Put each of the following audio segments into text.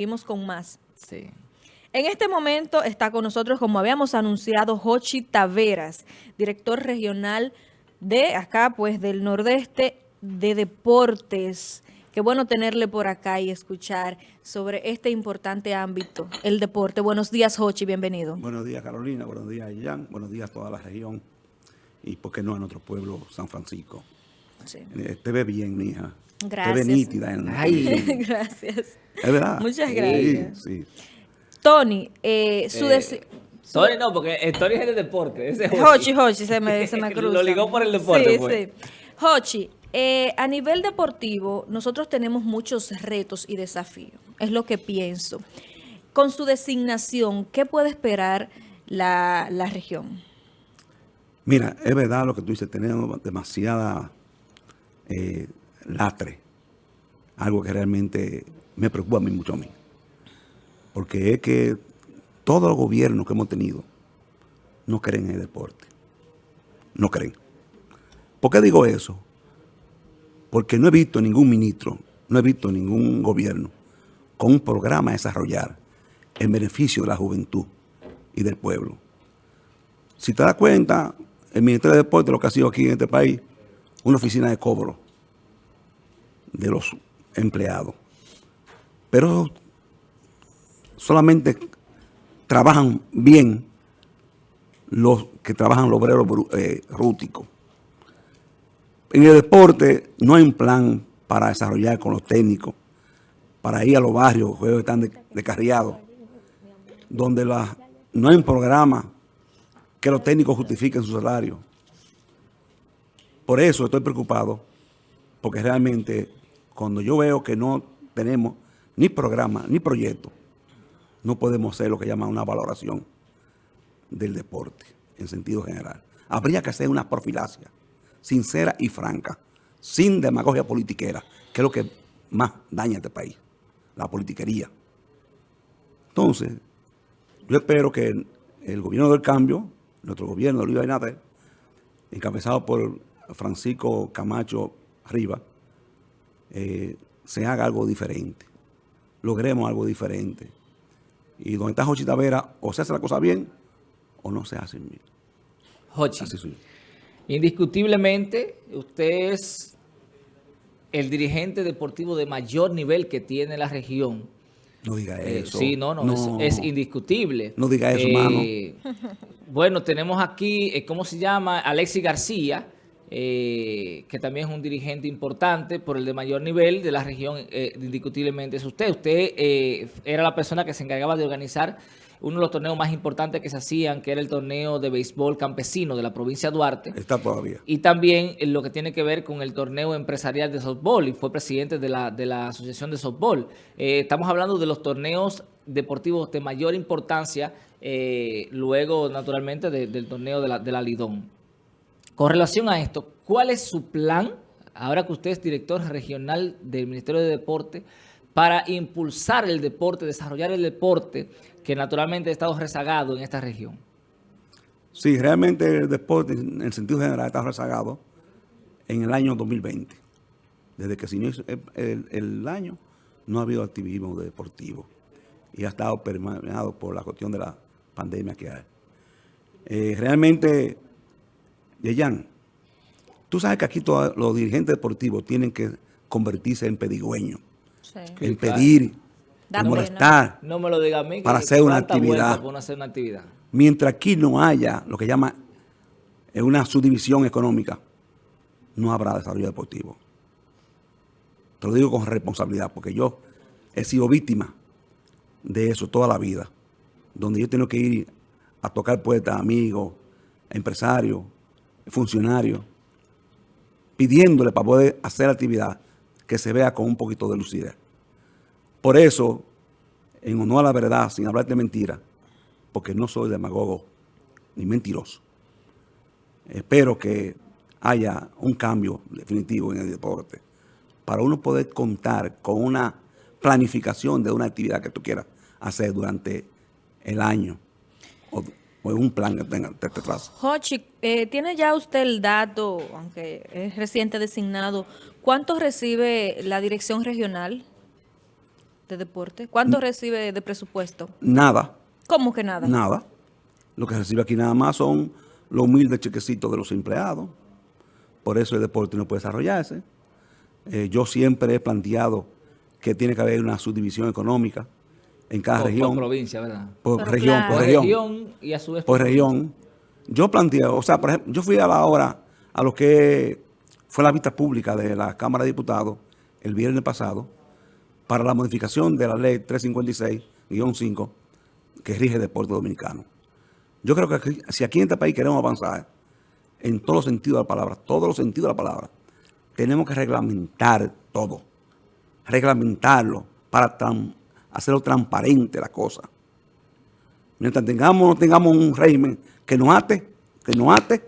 Seguimos con más. Sí. En este momento está con nosotros, como habíamos anunciado, Jochi Taveras, director regional de acá, pues del Nordeste de Deportes. Qué bueno tenerle por acá y escuchar sobre este importante ámbito, el deporte. Buenos días, Jochi, bienvenido. Buenos días, Carolina. Buenos días, Jan. Buenos días a toda la región. Y, ¿por qué no, en nuestro pueblo, San Francisco? Sí. Eh, te ve bien, mija. Gracias. Te ve nítida. En, Ay. Gracias. Es verdad. Muchas Sí, gracias. Sí, Tony, eh, su Eh, Tony no, porque el Tony es de deporte. Ese es Hochi, Hochi, se me, se me cruza. Lo ligó por el deporte, Sí, pues. sí. Hochi, eh, a nivel deportivo, nosotros tenemos muchos retos y desafíos. Es lo que pienso. Con su designación, ¿qué puede esperar la, la región? Mira, es verdad lo que tú dices. Tenemos demasiada eh, latre. Algo que realmente me preocupa a mí mucho a mí. Porque es que todos los gobiernos que hemos tenido no creen en el deporte. No creen. ¿Por qué digo eso? Porque no he visto ningún ministro, no he visto ningún gobierno con un programa a desarrollar en beneficio de la juventud y del pueblo. Si te das cuenta, el Ministerio de Deporte lo que ha sido aquí en este país, una oficina de cobro de los empleados. Pero solamente trabajan bien los que trabajan los obreros eh, rústicos. En el deporte no hay un plan para desarrollar con los técnicos, para ir a los barrios, juegos están de- descarriados, donde no hay un programa que los técnicos justifiquen su salario. Por eso estoy preocupado, porque realmente cuando yo veo que no tenemos ni programa ni proyecto, no podemos hacer lo que llaman una valoración del deporte en sentido general. Habría que hacer una profilacia sincera y franca, sin demagogia politiquera, que es lo que más daña a este país, la politiquería. Entonces, yo espero que el, gobierno del cambio, nuestro gobierno Luis Abinader, encabezado por Francisco Camacho Rivas, eh, se haga algo diferente. Logremos algo diferente. Y donde está Jochi Tavera, o se hace la cosa bien, o no se hace bien. Jochi, indiscutiblemente, usted es el dirigente deportivo de mayor nivel que tiene la región. No diga Eh, eso. sí, no, no, Es, es indiscutible. No diga eso, Eh, Bueno, tenemos aquí, eh, ¿cómo se llama? Alexis García, eh, que también es un dirigente importante por el de mayor nivel de la región, eh, indiscutiblemente es usted. Usted eh, era la persona que se encargaba de organizar uno de los torneos más importantes que se hacían, que era el torneo de béisbol campesino de la provincia de Duarte. Está todavía. Y también lo que tiene que ver con el torneo empresarial de softball y fue presidente de la, de la Asociación de Softball. Eh, estamos hablando de los torneos deportivos de mayor importancia, eh, luego naturalmente de- del torneo de la, de la Lidón. Con relación a esto, ¿cuál es su plan, ahora que usted es director regional del Ministerio de Deporte, para impulsar el deporte, desarrollar el deporte que naturalmente ha estado rezagado en esta región? Sí, realmente el deporte en el sentido general está rezagado en el año 2020. Desde que se inició el, el- el año no ha habido activismo deportivo y ha estado permeado por la cuestión de la pandemia que hay. Eh, realmente, Yeyan, tú sabes que aquí todos los dirigentes deportivos tienen que convertirse en pedigüeños, en pedir, en molestar. No me lo diga a mí. que Para hacer una actividad. para uno hacer una actividad. Mientras aquí no haya lo que llama una subdivisión económica, no habrá desarrollo deportivo. Te lo digo con responsabilidad, porque yo he sido víctima de eso toda la vida, donde yo tengo que ir a tocar puertas amigos, empresarios, funcionarios, pidiéndole para poder hacer actividad que se vea con un poquito de lucidez. Por eso, en honor a la verdad, sin hablar de mentira, porque no soy demagogo ni mentiroso, espero que haya un cambio definitivo en el deporte para uno poder contar con una planificación de una actividad que tú quieras hacer durante el año o, o un plan que tenga te, te traza. Jochi, eh, ¿tiene ya usted el dato, aunque es reciente designado, cuánto recibe la dirección regional? de deporte? ¿Cuánto recibe de presupuesto? Nada, ¿Cómo que nada? nada. Lo que recibe aquí nada más son los humildes chequecitos de los empleados. Por eso el deporte no puede desarrollarse. Eh, yo siempre he planteado que tiene que haber una subdivisión económica en cada Por, por región. provincia, ¿verdad? Por Pero región, claro. por Por región. región y a su vez por región. Yo planteo, o sea, por ejemplo, yo fui a la hora a lo que fue la vista pública de la Cámara de Diputados el viernes pasado para la modificación de la ley 356-5 que rige el deporte dominicano. Yo creo que aquí- si aquí en este país queremos avanzar en todos los sentidos de la palabra, todos los sentidos de la palabra, tenemos que reglamentar todo, reglamentarlo para tran- hacerlo transparente la cosa. Mientras tengamos, no tengamos un régimen que nos ate, que nos ate,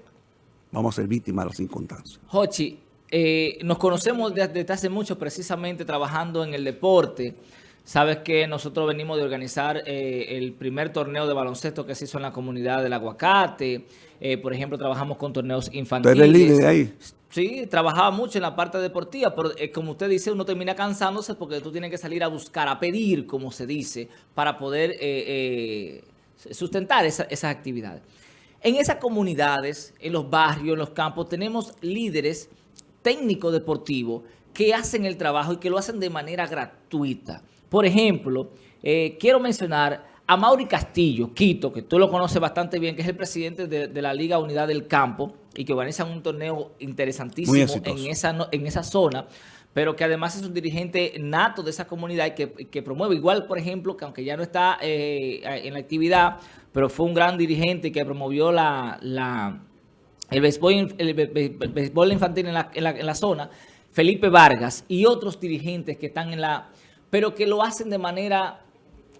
vamos a ser víctimas de las circunstancias. Jochi, eh, nos conocemos desde hace mucho precisamente trabajando en el deporte. Sabes que nosotros venimos de organizar eh, el primer torneo de baloncesto que se hizo en la comunidad del Aguacate. Eh, por ejemplo, trabajamos con torneos Tú infantiles. eres líder de ahí. Sí, trabajaba mucho en la parte deportiva, pero eh, como usted dice, uno termina cansándose porque tú tienes que salir a buscar, a pedir, como se dice, para poder eh, eh, sustentar esa- esas actividades. En esas comunidades, en los barrios, en los campos, tenemos líderes técnicos deportivos que hacen el trabajo y que lo hacen de manera gratuita. Por ejemplo, eh, quiero mencionar a Mauri Castillo, Quito, que tú lo conoces bastante bien, que es el presidente de, de la Liga Unidad del Campo y que organizan un torneo interesantísimo en esa, no- en esa zona, pero que además es un dirigente nato de esa comunidad y que, que promueve, igual, por ejemplo, que aunque ya no está eh, en la actividad, pero fue un gran dirigente que promovió la, la, el béisbol, el infantil en la, en la- en la zona, Felipe Vargas y otros dirigentes que están en la... pero que lo hacen de manera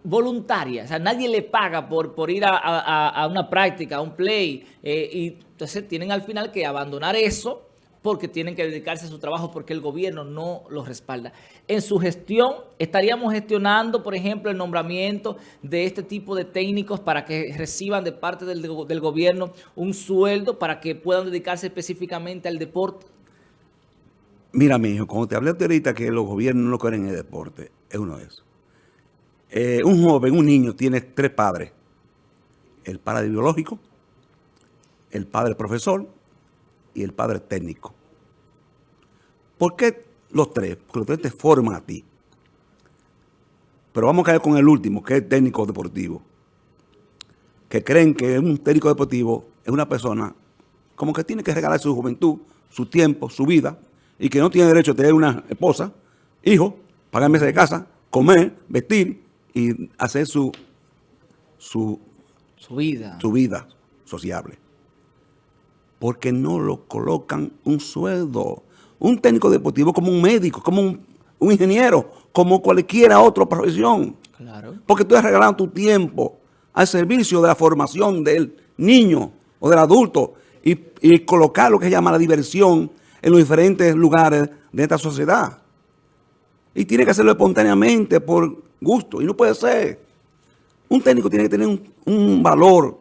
voluntaria, o sea, nadie le paga por, por ir a, a- una práctica, a un play, eh, y entonces tienen al final que abandonar eso porque tienen que dedicarse a su trabajo porque el gobierno no los respalda. En su gestión, estaríamos gestionando, por ejemplo, el nombramiento de este tipo de técnicos para que reciban de parte del gobierno un sueldo para que puedan dedicarse específicamente al deporte. Mira, mi hijo, cuando te hablé ahorita que los gobiernos no quieren el deporte, es uno de esos. Eh, un joven, un niño, tiene tres padres. El padre biológico, el padre profesor y el padre técnico. ¿Por qué los tres? Porque los tres te forman a ti. Pero vamos a caer con el último, que es el técnico deportivo. Que creen que un técnico deportivo es una persona como que tiene que regalar su juventud, su tiempo, su vida, y que no tiene derecho a tener una esposa, hijo, pagar meses de casa, comer, vestir y hacer su, su, Su vida. su vida sociable. Porque no lo colocan un sueldo. Un técnico deportivo como un médico, como un, un ingeniero, como cualquiera otra profesión. Claro. Porque tú has regalado tu tiempo al servicio de la formación del niño o del adulto y, y colocar lo que se llama la diversión en los diferentes lugares de esta sociedad. Y tiene que hacerlo espontáneamente, por gusto, y no puede ser. Un técnico tiene que tener un, un valor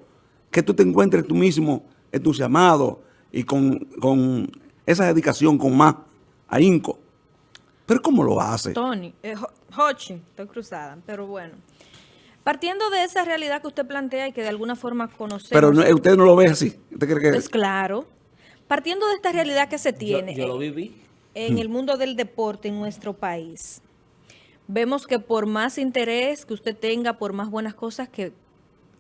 que tú te encuentres tú mismo entusiasmado y con, con esa dedicación, con más ahínco. Pero ¿cómo lo hace? Tony, eh, Hochi, estoy cruzada, pero bueno. Partiendo de esa realidad que usted plantea y que de alguna forma conocemos. Pero no- usted no lo ve así. ¿Usted cree que Pues claro. Partiendo de esta realidad que se tiene yo lo viví. en el mundo del deporte en nuestro país, vemos que por más interés que usted tenga, por más buenas cosas que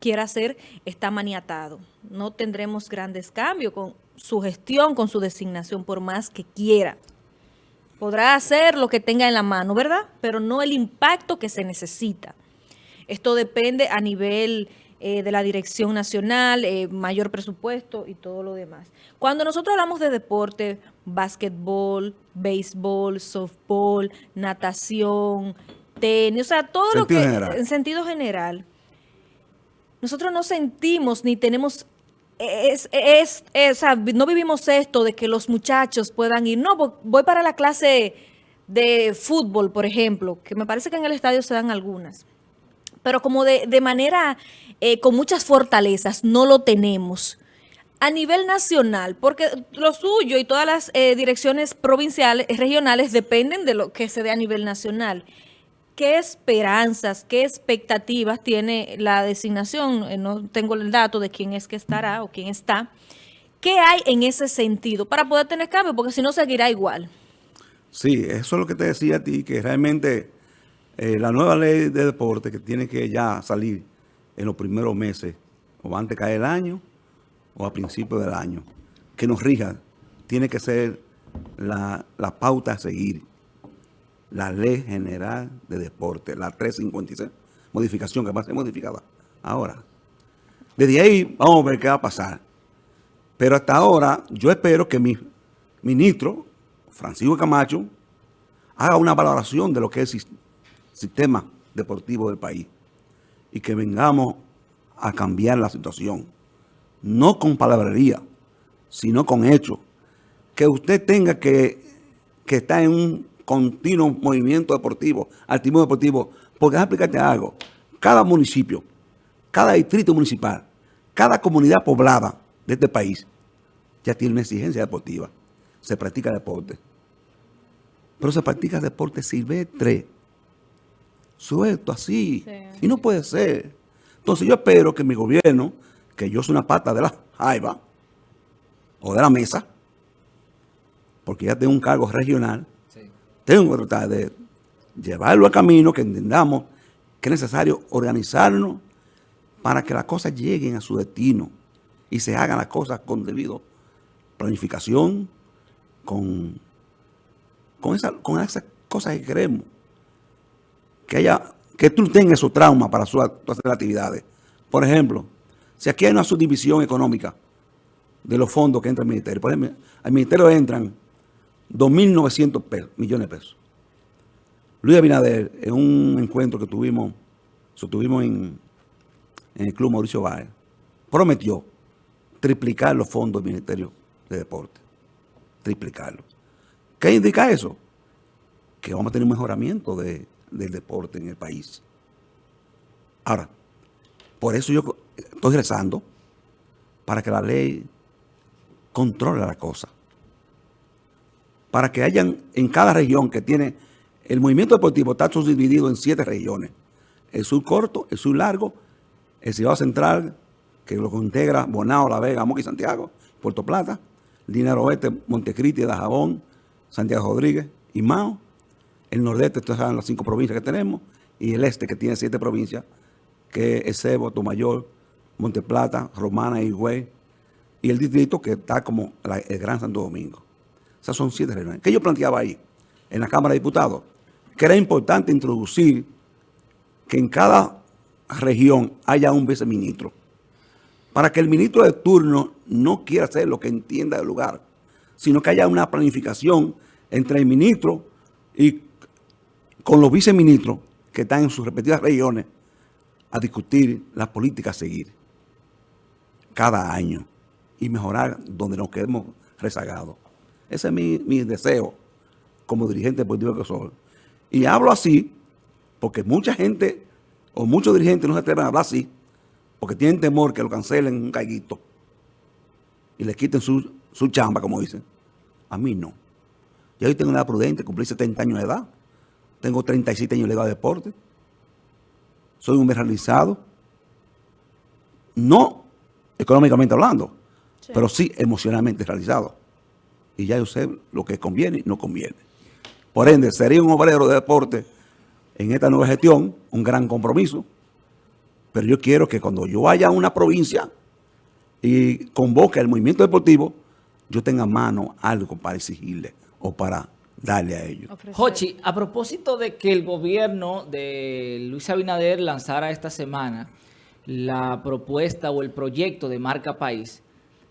quiera hacer, está maniatado. No tendremos grandes cambios con su gestión, con su designación, por más que quiera. Podrá hacer lo que tenga en la mano, ¿verdad? Pero no el impacto que se necesita. Esto depende a nivel eh, de la dirección nacional, eh, mayor presupuesto y todo lo demás. Cuando nosotros hablamos de deporte, básquetbol, béisbol, softball, natación, tenis, o sea, todo lo que general. en sentido general, nosotros no sentimos ni tenemos es, es, es- o sea, no vivimos esto de que los muchachos puedan ir, no, vo- voy para la clase de fútbol, por ejemplo, que me parece que en el estadio se dan algunas, pero como de, de manera eh, con muchas fortalezas, no lo tenemos. A nivel nacional, porque lo suyo y todas las eh, direcciones provinciales, regionales dependen de lo que se dé a nivel nacional. ¿qué esperanzas, qué expectativas tiene la designación? Eh, no tengo el dato de quién es que estará o quién está. ¿Qué hay en ese sentido para poder tener cambio? Porque si no, seguirá igual. Sí, eso es lo que te decía a ti, que realmente eh, la nueva ley de deporte que tiene que ya salir en los primeros meses, o antes de caer el año, o a principios del año, que nos rija, tiene que ser la, la pauta a seguir la Ley General de Deporte, la 356, modificación que va a ser modificada ahora. Desde ahí vamos a ver qué va a pasar. Pero hasta ahora yo espero que mi ministro, Francisco Camacho, haga una valoración de lo que es el sistema deportivo del país y que vengamos a cambiar la situación. No con palabrería, sino con hechos. Que usted tenga que, que estar en un continuo movimiento deportivo, activismo deportivo, porque déjame explicarte algo. Cada municipio, cada distrito municipal, cada comunidad poblada de este país ya tiene una exigencia deportiva. Se practica deporte. Pero se practica deporte silvestre. Suelto, así. Y no puede ser. Entonces yo espero que mi gobierno, que yo soy una pata de la jaiba o de la mesa, porque ya tengo un cargo regional, tengo que tratar de llevarlo a camino, que entendamos que es necesario organizarnos para que las cosas lleguen a su destino y se hagan las cosas con debido planificación, con, con, esa, con esas cosas que queremos. Que haya, que tú tengas su trauma para su, hacer actividades. Por ejemplo, si aquí hay una subdivisión económica de los fondos que entra al ministerio, por ejemplo, al ministerio entran 2.900 millones de pesos. Luis Abinader, en un encuentro que tuvimos, tuvimos en, el Club Mauricio Báez, prometió triplicar los fondos del Ministerio de Deporte. Triplicarlo. ¿Qué indica eso? Que vamos a tener un mejoramiento del deporte en el país. Ahora, por eso yo estoy rezando para que la ley controle la cosa para que hayan en cada región que tiene el movimiento deportivo está subdividido en siete regiones. El sur corto, el sur largo, el Ciudad Central, que lo integra Bonao, La Vega, y Santiago, Puerto Plata, Dinero Oeste, Montecristi, Dajabón, Santiago Rodríguez y Mao. El nordeste, ustedes saben las cinco provincias que tenemos, y el este, que tiene siete provincias, que es Cebo, Tomayor, Monteplata, Romana y Higüey, y el distrito que está como el Gran Santo Domingo. Esas son siete reuniones. ¿Qué yo planteaba ahí en la Cámara de Diputados? Que era importante introducir que en cada región haya un viceministro. Para que el ministro de turno no quiera hacer lo que entienda del lugar, sino que haya una planificación entre el ministro y con los viceministros que están en sus respectivas regiones a discutir las políticas a seguir cada año y mejorar donde nos quedemos rezagados. Ese es mi, deseo como dirigente político que soy. Y hablo así porque mucha gente o muchos dirigentes no se atreven a hablar así porque tienen temor que lo cancelen un caiguito y le quiten su, chamba, como dicen. A mí no. Yo hoy tengo una edad prudente, cumplí 70 años de edad. Tengo 37 años de edad de deporte. Soy un realizado. No económicamente hablando, pero sí emocionalmente realizado y ya yo sé lo que conviene y no conviene. Por ende, sería un obrero de deporte en esta nueva gestión, un gran compromiso, pero yo quiero que cuando yo vaya a una provincia y convoque el movimiento deportivo, yo tenga a mano algo para exigirle o para darle a ellos. Jochi, a propósito de que el gobierno de Luis Abinader lanzara esta semana la propuesta o el proyecto de marca país,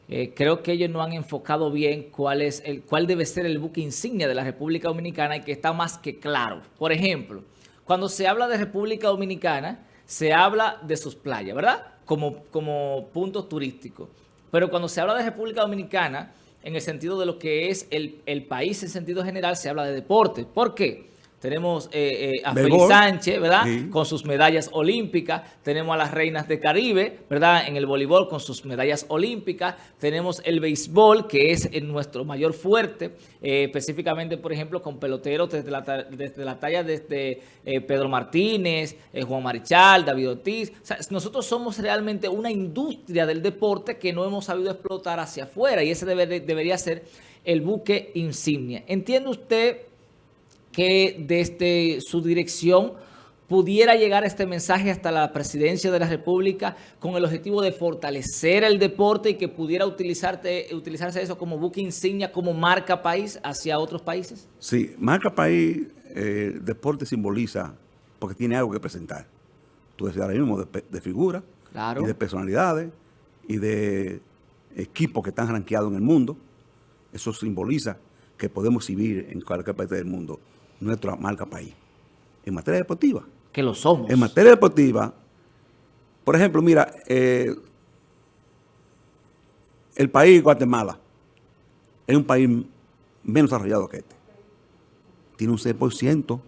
eh, creo que ellos no han enfocado bien cuál, es el, cuál debe ser el buque insignia de la República Dominicana y que está más que claro. Por ejemplo, cuando se habla de República Dominicana, se habla de sus playas, ¿verdad? Como, como puntos turísticos. Pero cuando se habla de República Dominicana, en el sentido de lo que es el, el país en sentido general, se habla de deporte. ¿Por qué? Tenemos eh, eh, a. Félix Sánchez, ¿verdad? Sí. Con sus medallas olímpicas. Tenemos a las reinas de Caribe, ¿verdad? En el voleibol con sus medallas olímpicas. Tenemos el béisbol, que es eh, nuestro mayor fuerte, eh, específicamente, por ejemplo, con peloteros desde la, desde la talla desde eh, Pedro Martínez, Juan Marichal, David Ortiz. O sea, nosotros somos realmente una industria del deporte que no hemos sabido explotar hacia afuera y ese debe- debería ser el buque insignia. ¿Entiende usted que desde su dirección pudiera llegar este mensaje hasta la presidencia de la República con el objetivo de fortalecer el deporte y que pudiera utilizarse eso como buque insignia, como marca país hacia otros países? Sí, marca país, eh, deporte simboliza, porque tiene algo que presentar. Tú decías ahora mismo de, de figuras, Claro. y de personalidades, y de equipos que están rankeados en el mundo. Eso simboliza que podemos exhibir en cualquier parte del mundo nuestra marca país. En materia deportiva. Que lo somos. En materia deportiva, por ejemplo, mira, eh, el país Guatemala es un país menos desarrollado que este. Tiene un 6%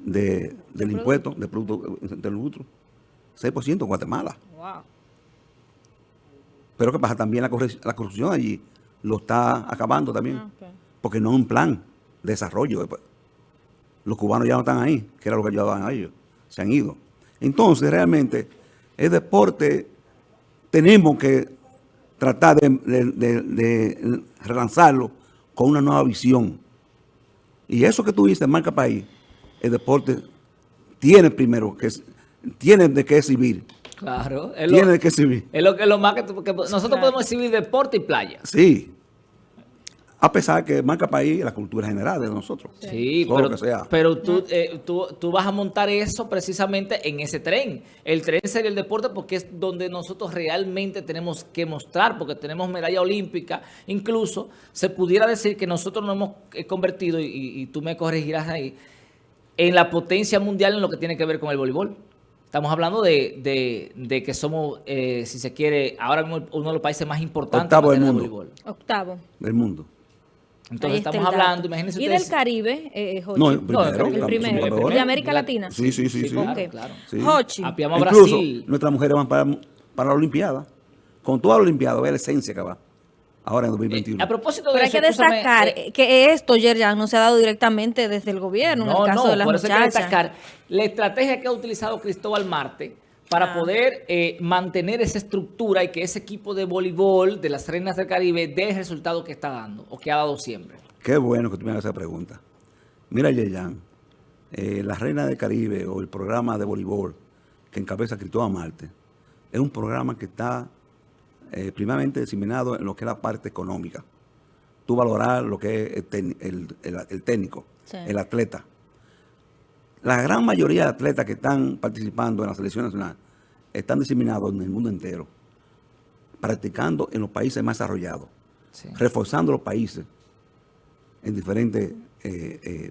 de, del impuesto, de producto del lucro. 6% en Guatemala. Wow. Pero ¿qué pasa? También la, corrupción allí lo está acabando también. Ah. Porque no es un plan desarrollo. Los cubanos ya no están ahí, que era lo que ayudaban a ellos. Se han ido. Entonces, realmente, el deporte tenemos que tratar de, de- de- de relanzarlo con una nueva visión. Y eso que tú dices, marca país, el deporte tiene primero que tiene de qué exhibir. Claro. Es lo, Tiene de qué exhibir. es lo que lo más que, que nosotros Claro. podemos exhibir deporte y playa. Sí. A pesar que marca país la cultura general de nosotros. Sí, Todo pero, lo que sea. pero tú, eh, tú, tú vas a montar eso precisamente en ese tren. El tren sería el deporte porque es donde nosotros realmente tenemos que mostrar, porque tenemos medalla olímpica. Incluso se pudiera decir que nosotros nos hemos eh, convertido, y, y tú me corregirás ahí, en la potencia mundial en lo que tiene que ver con el voleibol. Estamos hablando de, de- de que somos, eh, si se quiere, ahora mismo uno de los países más importantes Octavo del mundo. voleibol. Octavo. Del mundo. Entonces estamos hablando, imagínense ¿Y ustedes. del Caribe, eh, Jochi? No, el primero. el El la- primero. jugadora. ¿Y de América Claro. Latina? Sí, sí, sí. sí. claro, claro. Sí. A Incluso Brasil. nuestras mujeres van para, para la Olimpiada. Con toda la Olimpiada, ve la esencia que va. Ahora en 2021. A propósito de Pero hay que destacar eh, que esto, Yerjan, no se ha dado directamente desde el gobierno, en el caso de las por eso hay que muchachas. destacar la estrategia que ha utilizado Cristóbal Marte para Ah. poder eh, mantener esa estructura y que ese equipo de voleibol de las Reinas del Caribe dé el resultado que está dando o que ha dado siempre. Qué bueno que tú me hagas esa pregunta. Mira, Yeyan, eh, la Reina del Caribe o el programa de voleibol que encabeza Cristóbal Marte es un programa que está eh, primeramente diseminado en lo que es la parte económica. Tú valorar lo que es el, tec- el- el- el técnico, Sí. el atleta. La gran mayoría de atletas que están participando en la selección nacional están diseminados en el mundo entero, practicando en los países más desarrollados Sí. reforzando los países en diferentes eh, eh,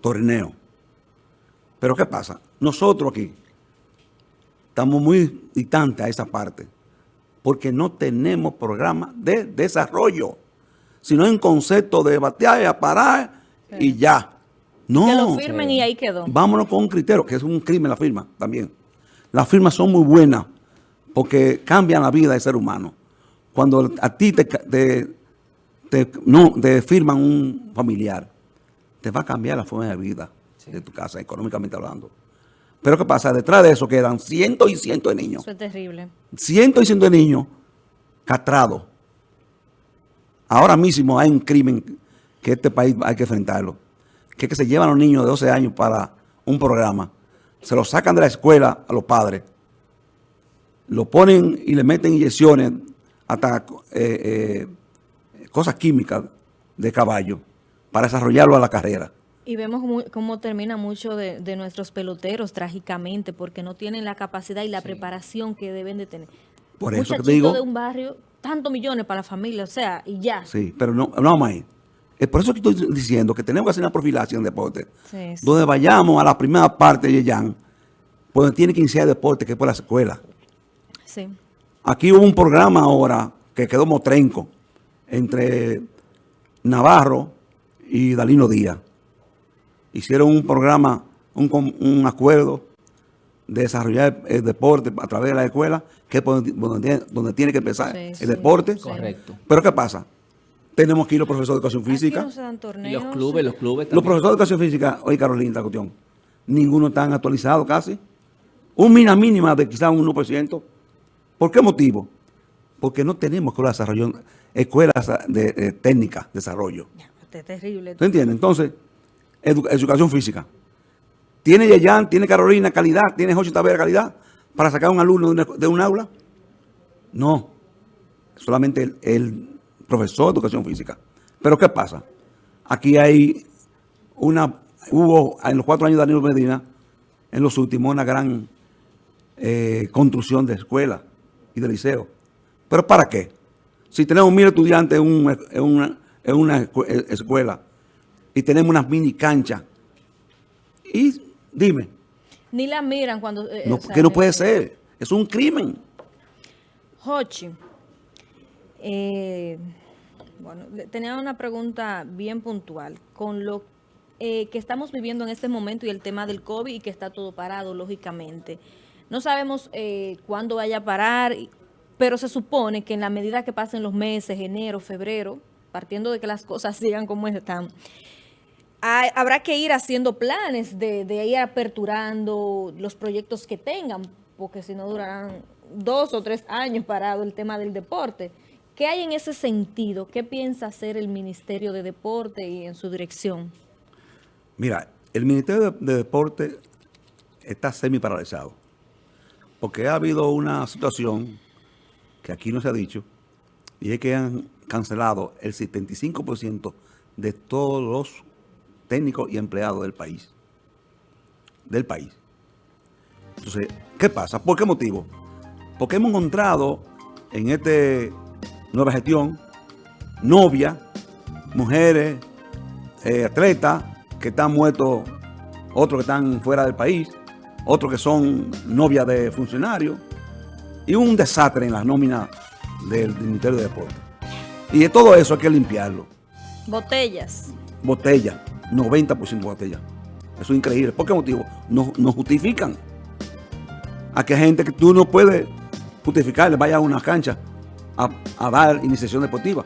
torneos. Pero ¿qué pasa? Nosotros aquí estamos muy distantes a esa parte porque no tenemos programa de desarrollo, sino en concepto de batear y parar y ya. No. Que lo firmen y ahí quedó. Vámonos con un criterio, que es un crimen la firma también. Las firmas son muy buenas porque cambian la vida del ser humano. Cuando a ti te, te- no, te firman un familiar, te va a cambiar la forma de vida de tu casa, económicamente hablando. Pero ¿qué pasa? Detrás de eso quedan cientos y cientos de niños Eso es terrible. cientos y cientos de niños castrados. Ahora mismo hay un crimen que este país hay que enfrentarlo. Que se llevan a los niños de 12 años para un programa. Se los sacan de la escuela a los padres. Lo ponen y le meten inyecciones hasta eh, eh, cosas químicas de caballo para desarrollarlo a la carrera. Y vemos cómo termina mucho de, de nuestros peloteros trágicamente porque no tienen la capacidad y la preparación que deben de tener. Por Un eso que te digo- de un barrio, tantos millones para la familia, o sea, y ya. Sí, pero no, no ahí. Es por eso que estoy diciendo que tenemos que hacer una profilaxis en deporte. Sí, sí. Donde vayamos a la primera parte de Yeyan, pues tiene que iniciar deporte, que es por la escuela. Sí. Aquí hubo un programa ahora que quedó motrenco entre Navarro y Dalino Díaz. hicieron un programa, un, un acuerdo de desarrollar el deporte a través de la escuela, que es donde, donde tiene- donde tiene que empezar Sí, el sí. deporte. Correcto. Pero ¿qué pasa? Tenemos aquí los profesores de educación física. no se dan Y torneos. los clubes, los clubes Los profesores de educación física, oye Carolina, la cuestión, ninguno están actualizado casi. Un mina mínima de quizás un 1%. ¿Por qué motivo? Porque no tenemos escuelas de desarrollo, escuelas de, de técnica, desarrollo. Ya, este es terrible. ¿Tú entiendes? Entonces, edu- educación física. ¿Tiene Yeyan, tiene Carolina calidad, tiene José Tavera calidad para sacar a un alumno de, una- de un aula? No. Solamente el, el profesor de educación física. Pero ¿qué pasa? Aquí hay una, hubo en los cuatro años de Danilo Medina, en los últimos, una gran eh, construcción de escuelas y de liceos. ¿Pero para qué? Si tenemos mil estudiantes en, un- en una, en una escu- eh, escuela y tenemos unas mini canchas, y dime, Ni la miran cuando... eh, no, o sea, que no puede ser, es un crimen. Jochi, eh, bueno, tenía una pregunta bien puntual. Con lo eh, que estamos viviendo en este momento y el tema del COVID y que está todo parado, lógicamente. No sabemos eh, cuándo vaya a parar, pero se supone que en la medida que pasen los meses, enero, febrero, partiendo de que las cosas sigan como están, habrá que ir haciendo planes de ir aperturando los proyectos que tengan, porque si no durarán dos o tres años parado el tema del deporte. ¿Qué hay en ese sentido? ¿Qué piensa hacer el Ministerio de Deporte y en su dirección? Mira, el Ministerio de, de Deporte está semi paralizado. Porque ha habido una situación que aquí no se ha dicho, y es que han cancelado el 75% de todos los técnicos y empleados del país. Del país. Entonces, ¿qué pasa? ¿Por qué motivo? Porque hemos encontrado en esta nueva gestión novias, mujeres, eh, atletas que están muertos, otros que están fuera del país, otros que son novias de funcionarios, y un desastre en las nóminas del, del Ministerio de Deporte. Y de todo eso hay que limpiarlo. Botellas. Botella, 90% botella. Eso es increíble. ¿Por qué motivo? No, no justifican. A que gente que tú no puedes justificarle vaya a una cancha a, a dar iniciación deportiva.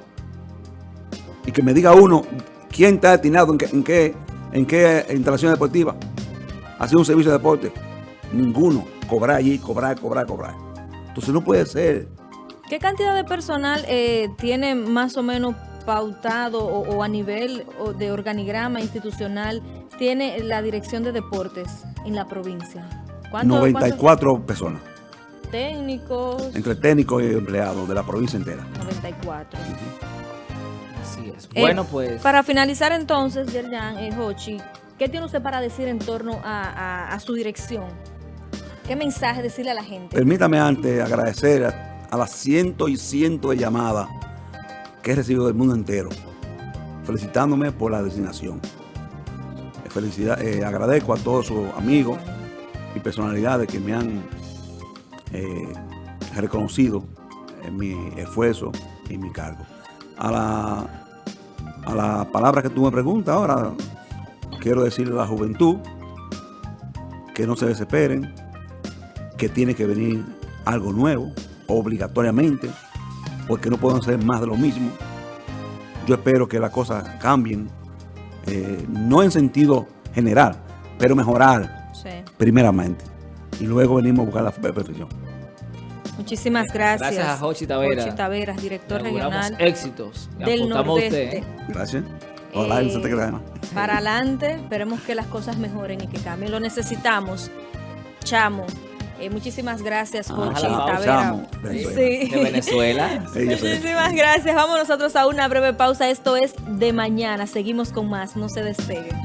Y que me diga uno quién está destinado en qué, en qué, en qué instalación deportiva. Hacer un servicio de deporte. Ninguno. Cobrar allí, cobrar, cobrar, cobrar. Entonces no puede ser. ¿Qué cantidad de personal eh, tiene más o menos pautado o, o a nivel o de organigrama institucional tiene la Dirección de Deportes en la provincia? ¿Cuánto- 94 personas. Técnicos? Entre técnicos y empleados de la provincia entera. 94. Así es. Eh, Bueno, pues... Para finalizar entonces, Yerjan, eh, Hochi, ¿qué tiene usted para decir en torno a, a- a su dirección? ¿Qué mensaje decirle a la gente? Permítame antes agradecer a, a las cientos y cientos de llamadas que he recibido del mundo entero, felicitándome por la designación. Eh, Felicidad, eh, agradezco a todos sus amigos y personalidades que me han eh, reconocido en mi esfuerzo y mi cargo. A la, a la palabra que tú me preguntas ahora, quiero decirle a la juventud que no se desesperen, que tiene que venir algo nuevo, obligatoriamente, porque no podemos hacer más de lo mismo. Yo espero que las cosas cambien, eh, no en sentido general, pero mejorar Sí. primeramente. Y luego venimos a buscar la perfección. Muchísimas gracias. Gracias a Jochi Taveras. Jochi Taveras, director regional éxitos. Del Nordeste. usted. Gracias. Ojalá Eh. Para adelante, esperemos que las cosas mejoren y que cambien. Lo necesitamos. Chamo. Eh, muchísimas gracias, Ah, Jochi Chamo, Tavera. Chamo, Venezuela. Sí. De Venezuela. Sí. Muchísimas gracias. Vamos nosotros a una breve pausa. Esto es de mañana. Seguimos con más. No se despeguen.